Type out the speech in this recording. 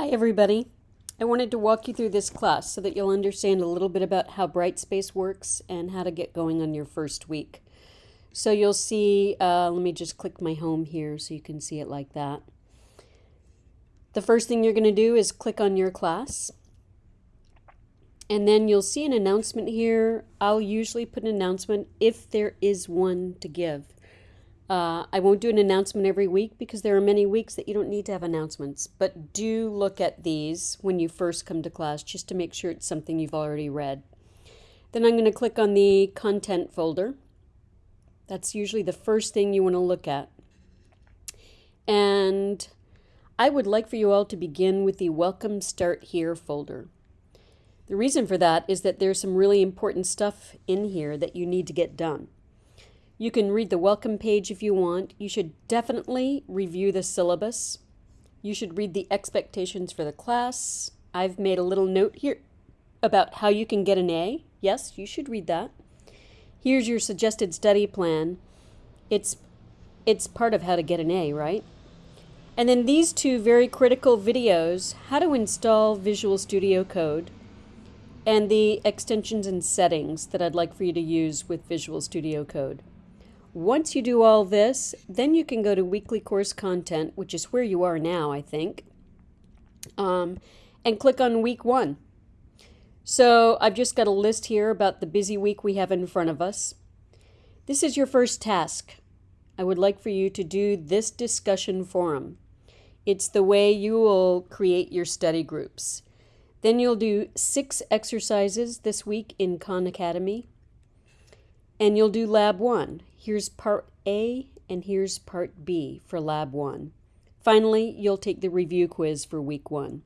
Hi everybody. I wanted to walk you through this class so that you'll understand a little bit about how Brightspace works and how to get going on your first week. So you'll see, uh, let me just click my home here so you can see it like that. The first thing you're going to do is click on your class. And then you'll see an announcement here. I'll usually put an announcement if there is one to give. Uh, I won't do an announcement every week because there are many weeks that you don't need to have announcements. But do look at these when you first come to class just to make sure it's something you've already read. Then I'm going to click on the content folder. That's usually the first thing you want to look at. And I would like for you all to begin with the Welcome Start Here folder. The reason for that is that there's some really important stuff in here that you need to get done. You can read the welcome page if you want. You should definitely review the syllabus. You should read the expectations for the class. I've made a little note here about how you can get an A. Yes, you should read that. Here's your suggested study plan. It's it's part of how to get an A, right? And then these two very critical videos, how to install Visual Studio Code and the extensions and settings that I'd like for you to use with Visual Studio Code. Once you do all this, then you can go to weekly course content, which is where you are now, I think, um, and click on week one. So I've just got a list here about the busy week we have in front of us. This is your first task. I would like for you to do this discussion forum. It's the way you will create your study groups. Then you'll do six exercises this week in Khan Academy. And you'll do lab one. Here's part A and here's part B for lab one. Finally, you'll take the review quiz for week one.